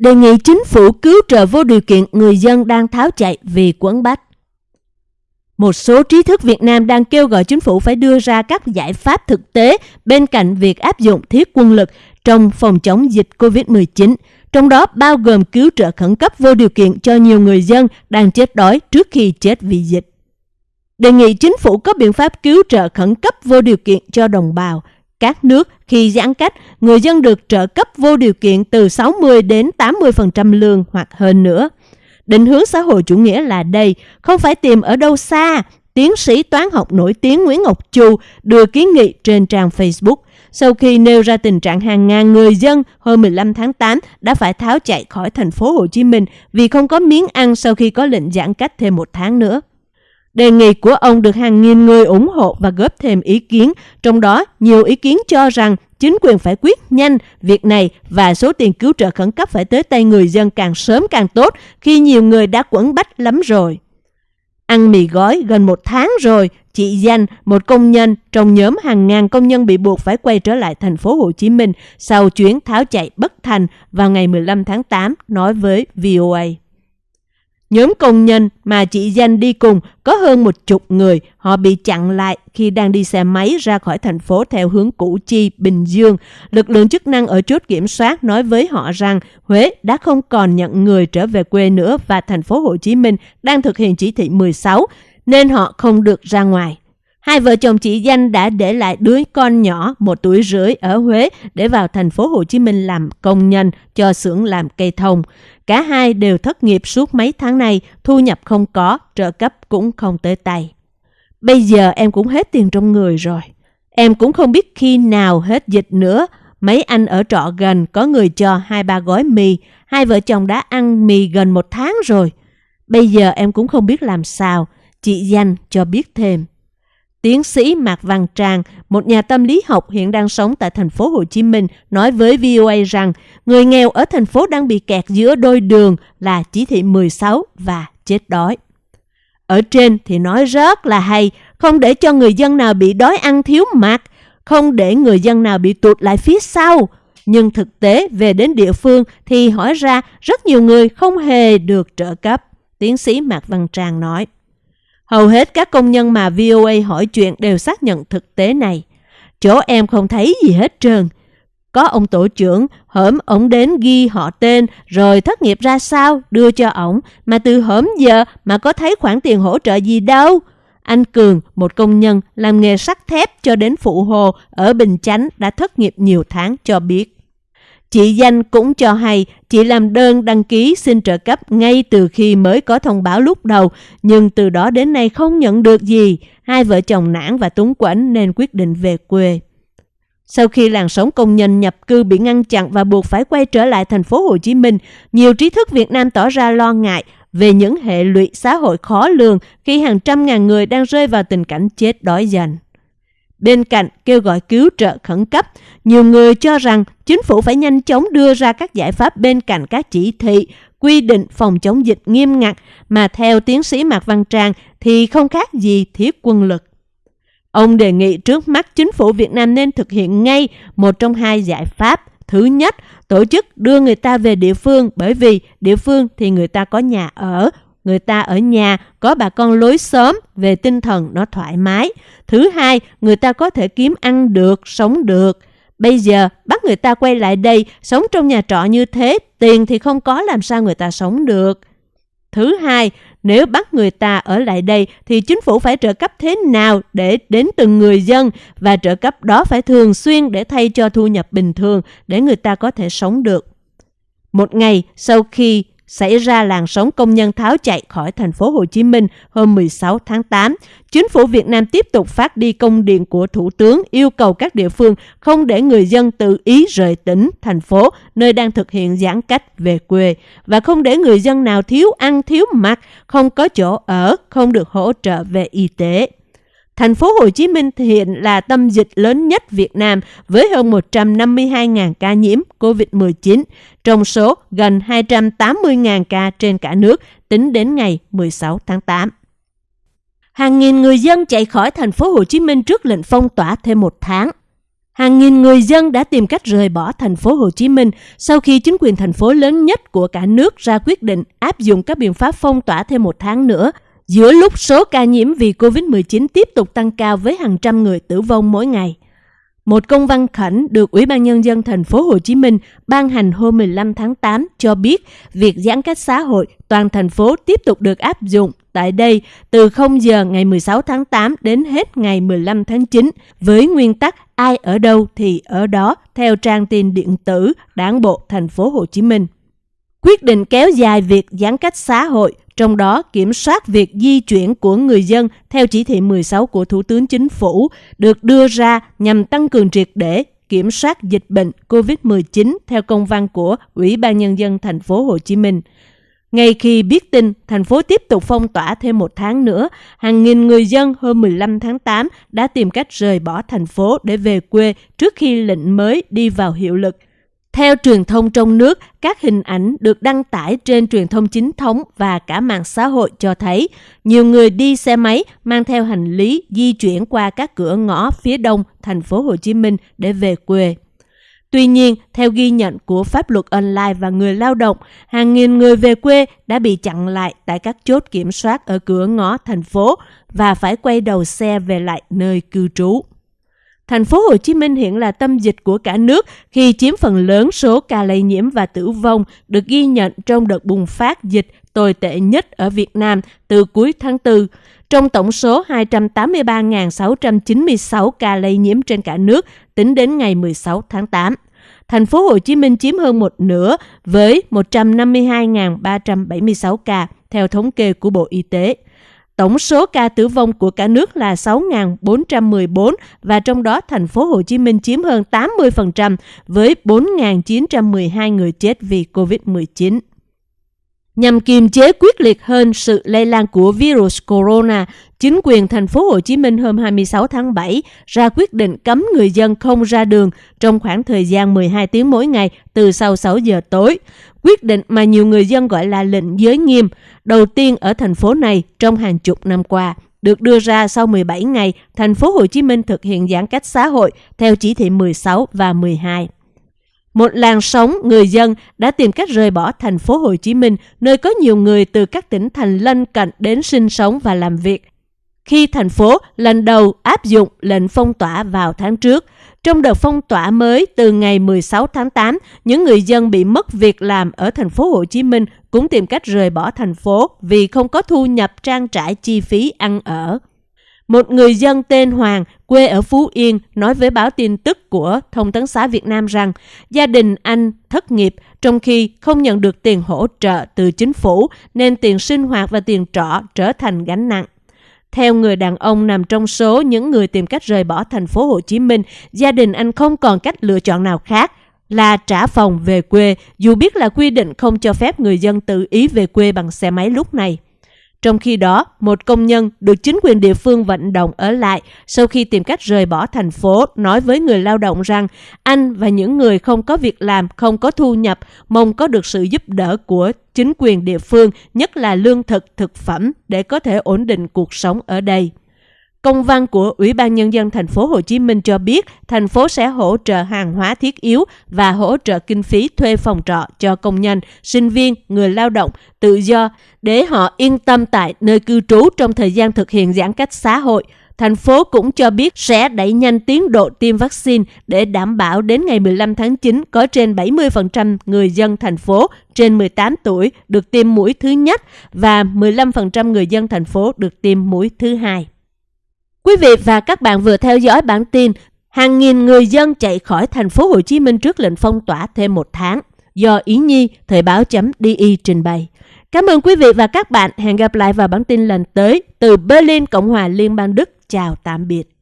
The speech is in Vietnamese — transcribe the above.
đề nghị chính phủ cứu trợ vô điều kiện người dân đang tháo chạy vì quấn bách. Một số trí thức Việt Nam đang kêu gọi chính phủ phải đưa ra các giải pháp thực tế bên cạnh việc áp dụng thiết quân lực trong phòng chống dịch COVID-19, trong đó bao gồm cứu trợ khẩn cấp vô điều kiện cho nhiều người dân đang chết đói trước khi chết vì dịch. Đề nghị chính phủ có biện pháp cứu trợ khẩn cấp vô điều kiện cho đồng bào, các nước khi giãn cách, người dân được trợ cấp vô điều kiện từ 60 đến 80% lương hoặc hơn nữa. Định hướng xã hội chủ nghĩa là đây, không phải tìm ở đâu xa. Tiến sĩ toán học nổi tiếng Nguyễn Ngọc Chu đưa kiến nghị trên trang Facebook sau khi nêu ra tình trạng hàng ngàn người dân hôm 15 tháng 8 đã phải tháo chạy khỏi thành phố Hồ Chí Minh vì không có miếng ăn sau khi có lệnh giãn cách thêm một tháng nữa. Đề nghị của ông được hàng nghìn người ủng hộ và góp thêm ý kiến, trong đó nhiều ý kiến cho rằng chính quyền phải quyết nhanh việc này và số tiền cứu trợ khẩn cấp phải tới tay người dân càng sớm càng tốt khi nhiều người đã quẩn bách lắm rồi. Ăn mì gói gần một tháng rồi, chị Danh, một công nhân trong nhóm hàng ngàn công nhân bị buộc phải quay trở lại thành phố Hồ Chí Minh sau chuyến tháo chạy bất thành vào ngày 15 tháng 8, nói với VOA. Nhóm công nhân mà chị Danh đi cùng có hơn một chục người. Họ bị chặn lại khi đang đi xe máy ra khỏi thành phố theo hướng Củ Chi, Bình Dương. Lực lượng chức năng ở chốt kiểm soát nói với họ rằng Huế đã không còn nhận người trở về quê nữa và thành phố Hồ Chí Minh đang thực hiện chỉ thị 16 nên họ không được ra ngoài. Hai vợ chồng chị Danh đã để lại đứa con nhỏ một tuổi rưỡi ở Huế để vào thành phố Hồ Chí Minh làm công nhân cho xưởng làm cây thông. Cả hai đều thất nghiệp suốt mấy tháng này, thu nhập không có, trợ cấp cũng không tới tay. Bây giờ em cũng hết tiền trong người rồi. Em cũng không biết khi nào hết dịch nữa. Mấy anh ở trọ gần có người cho hai ba gói mì. Hai vợ chồng đã ăn mì gần một tháng rồi. Bây giờ em cũng không biết làm sao. Chị Danh cho biết thêm. Tiến sĩ Mạc Văn Trang, một nhà tâm lý học hiện đang sống tại thành phố Hồ Chí Minh, nói với VOA rằng người nghèo ở thành phố đang bị kẹt giữa đôi đường là chỉ thị 16 và chết đói. Ở trên thì nói rất là hay, không để cho người dân nào bị đói ăn thiếu mặt, không để người dân nào bị tụt lại phía sau. Nhưng thực tế về đến địa phương thì hỏi ra rất nhiều người không hề được trợ cấp, tiến sĩ Mạc Văn Trang nói. Hầu hết các công nhân mà VOA hỏi chuyện đều xác nhận thực tế này. Chỗ em không thấy gì hết trơn. Có ông tổ trưởng, hởm ổng đến ghi họ tên rồi thất nghiệp ra sao đưa cho ổng mà từ hởm giờ mà có thấy khoản tiền hỗ trợ gì đâu. Anh Cường, một công nhân làm nghề sắt thép cho đến phụ hồ ở Bình Chánh đã thất nghiệp nhiều tháng cho biết. Chị Danh cũng cho hay chị làm đơn đăng ký xin trợ cấp ngay từ khi mới có thông báo lúc đầu, nhưng từ đó đến nay không nhận được gì. Hai vợ chồng nản và túng quẫn nên quyết định về quê. Sau khi làn sóng công nhân nhập cư bị ngăn chặn và buộc phải quay trở lại thành phố Hồ Chí Minh, nhiều trí thức Việt Nam tỏ ra lo ngại về những hệ lụy xã hội khó lường khi hàng trăm ngàn người đang rơi vào tình cảnh chết đói dần. Bên cạnh kêu gọi cứu trợ khẩn cấp, nhiều người cho rằng chính phủ phải nhanh chóng đưa ra các giải pháp bên cạnh các chỉ thị, quy định phòng chống dịch nghiêm ngặt mà theo tiến sĩ Mạc Văn Trang thì không khác gì thiết quân lực. Ông đề nghị trước mắt chính phủ Việt Nam nên thực hiện ngay một trong hai giải pháp. Thứ nhất, tổ chức đưa người ta về địa phương bởi vì địa phương thì người ta có nhà ở, người ta ở nhà có bà con lối xóm về tinh thần nó thoải mái. Thứ hai, người ta có thể kiếm ăn được, sống được. Bây giờ bắt người ta quay lại đây sống trong nhà trọ như thế, tiền thì không có làm sao người ta sống được. Thứ hai, nếu bắt người ta ở lại đây thì chính phủ phải trợ cấp thế nào để đến từng người dân và trợ cấp đó phải thường xuyên để thay cho thu nhập bình thường để người ta có thể sống được. Một ngày sau khi xảy ra làn sóng công nhân tháo chạy khỏi thành phố Hồ Chí Minh hôm 16 tháng 8. Chính phủ Việt Nam tiếp tục phát đi công điện của Thủ tướng yêu cầu các địa phương không để người dân tự ý rời tỉnh, thành phố nơi đang thực hiện giãn cách về quê và không để người dân nào thiếu ăn thiếu mặc, không có chỗ ở, không được hỗ trợ về y tế. Thành phố Hồ Chí Minh hiện là tâm dịch lớn nhất Việt Nam với hơn 152.000 ca nhiễm COVID-19, trong số gần 280.000 ca trên cả nước tính đến ngày 16 tháng 8. Hàng nghìn người dân chạy khỏi thành phố Hồ Chí Minh trước lệnh phong tỏa thêm một tháng. hàng nghìn người dân đã tìm cách rời bỏ thành phố Hồ Chí Minh sau khi chính quyền thành phố lớn nhất của cả nước ra quyết định áp dụng các biện pháp phong tỏa thêm một tháng nữa, giữa lúc số ca nhiễm vì COVID-19 tiếp tục tăng cao với hàng trăm người tử vong mỗi ngày. Một công văn khẩn được Ủy ban Nhân dân thành phố Hồ Chí Minh ban hành hôm 15 tháng 8 cho biết việc giãn cách xã hội toàn thành phố tiếp tục được áp dụng tại đây từ 0 giờ ngày 16 tháng 8 đến hết ngày 15 tháng 9 với nguyên tắc ai ở đâu thì ở đó theo trang tin điện tử Đảng bộ thành phố Hồ Chí Minh. Quyết định kéo dài việc giãn cách xã hội trong đó kiểm soát việc di chuyển của người dân theo chỉ thị 16 của Thủ tướng Chính phủ được đưa ra nhằm tăng cường triệt để kiểm soát dịch bệnh COVID-19 theo công văn của Ủy ban Nhân dân thành phố Hồ Chí Minh. Ngay khi biết tin thành phố tiếp tục phong tỏa thêm một tháng nữa, hàng nghìn người dân hôm 15 tháng 8 đã tìm cách rời bỏ thành phố để về quê trước khi lệnh mới đi vào hiệu lực – theo truyền thông trong nước, các hình ảnh được đăng tải trên truyền thông chính thống và cả mạng xã hội cho thấy nhiều người đi xe máy mang theo hành lý di chuyển qua các cửa ngõ phía đông thành phố Hồ Chí Minh để về quê. Tuy nhiên, theo ghi nhận của pháp luật online và người lao động, hàng nghìn người về quê đã bị chặn lại tại các chốt kiểm soát ở cửa ngõ thành phố và phải quay đầu xe về lại nơi cư trú. Thành phố Hồ Chí Minh hiện là tâm dịch của cả nước khi chiếm phần lớn số ca lây nhiễm và tử vong, được ghi nhận trong đợt bùng phát dịch tồi tệ nhất ở Việt Nam từ cuối tháng 4. Trong tổng số 283.696 ca lây nhiễm trên cả nước, tính đến ngày 16 tháng 8. Thành phố Hồ Chí Minh chiếm hơn một nửa với 152.376 ca, theo thống kê của Bộ Y tế. Tổng số ca tử vong của cả nước là 6.414 và trong đó thành phố Hồ Chí Minh chiếm hơn 80% với 4.912 người chết vì COVID-19. Nhằm kiềm chế quyết liệt hơn sự lây lan của virus corona, chính quyền thành phố Hồ Chí Minh hôm 26 tháng 7 ra quyết định cấm người dân không ra đường trong khoảng thời gian 12 tiếng mỗi ngày từ sau 6 giờ tối. Quyết định mà nhiều người dân gọi là lệnh giới nghiêm, đầu tiên ở thành phố này trong hàng chục năm qua được đưa ra sau 17 ngày thành phố Hồ Chí Minh thực hiện giãn cách xã hội theo chỉ thị 16 và 12. Một làn sóng người dân đã tìm cách rời bỏ thành phố Hồ Chí Minh, nơi có nhiều người từ các tỉnh thành lân cận đến sinh sống và làm việc. Khi thành phố lần đầu áp dụng lệnh phong tỏa vào tháng trước, trong đợt phong tỏa mới từ ngày 16 tháng 8, những người dân bị mất việc làm ở thành phố Hồ Chí Minh cũng tìm cách rời bỏ thành phố vì không có thu nhập trang trải chi phí ăn ở. Một người dân tên Hoàng, quê ở Phú Yên, nói với báo tin tức của Thông tấn xã Việt Nam rằng gia đình anh thất nghiệp trong khi không nhận được tiền hỗ trợ từ chính phủ nên tiền sinh hoạt và tiền trọ trở thành gánh nặng. Theo người đàn ông nằm trong số những người tìm cách rời bỏ thành phố Hồ Chí Minh, gia đình anh không còn cách lựa chọn nào khác là trả phòng về quê, dù biết là quy định không cho phép người dân tự ý về quê bằng xe máy lúc này. Trong khi đó, một công nhân được chính quyền địa phương vận động ở lại sau khi tìm cách rời bỏ thành phố nói với người lao động rằng anh và những người không có việc làm, không có thu nhập mong có được sự giúp đỡ của chính quyền địa phương, nhất là lương thực, thực phẩm để có thể ổn định cuộc sống ở đây. Công văn của Ủy ban Nhân dân thành phố Hồ Chí Minh cho biết thành phố sẽ hỗ trợ hàng hóa thiết yếu và hỗ trợ kinh phí thuê phòng trọ cho công nhân, sinh viên, người lao động, tự do để họ yên tâm tại nơi cư trú trong thời gian thực hiện giãn cách xã hội. Thành phố cũng cho biết sẽ đẩy nhanh tiến độ tiêm vaccine để đảm bảo đến ngày 15 tháng 9 có trên 70% người dân thành phố trên 18 tuổi được tiêm mũi thứ nhất và 15% người dân thành phố được tiêm mũi thứ hai. Quý vị và các bạn vừa theo dõi bản tin hàng nghìn người dân chạy khỏi thành phố Hồ Chí Minh trước lệnh phong tỏa thêm một tháng do Ý Nhi thời báo DI trình bày. Cảm ơn quý vị và các bạn. Hẹn gặp lại vào bản tin lần tới từ Berlin, Cộng hòa Liên bang Đức. Chào tạm biệt.